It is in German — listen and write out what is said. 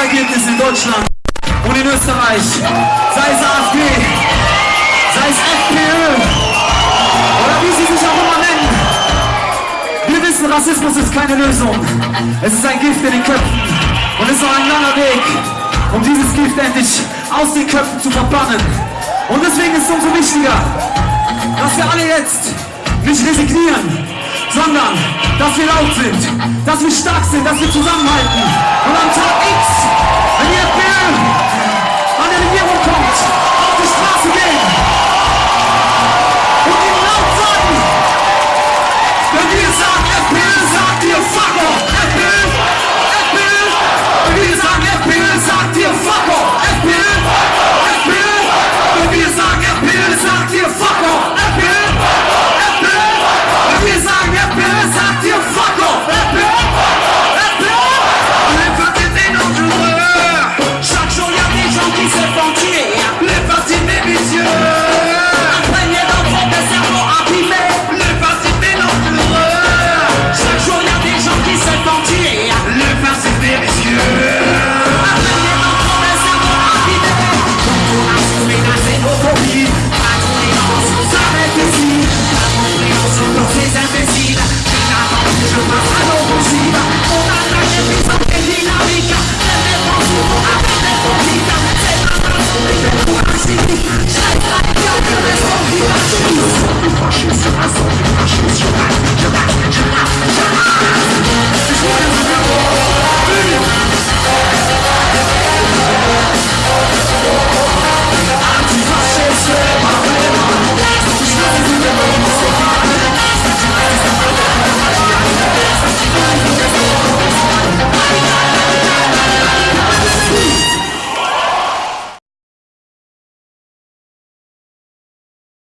Wahlergebnissen in Deutschland und in Österreich, sei es AfD, sei es FPÖ oder wie sie sich auch immer nennen. Wir wissen, Rassismus ist keine Lösung. Es ist ein Gift in den Köpfen und es ist noch ein langer Weg, um dieses Gift endlich aus den Köpfen zu verbannen. Und deswegen ist es umso wichtiger, dass wir alle jetzt nicht resignieren, sondern dass wir laut sind, dass wir stark sind, dass wir zusammenhalten. Und am Tag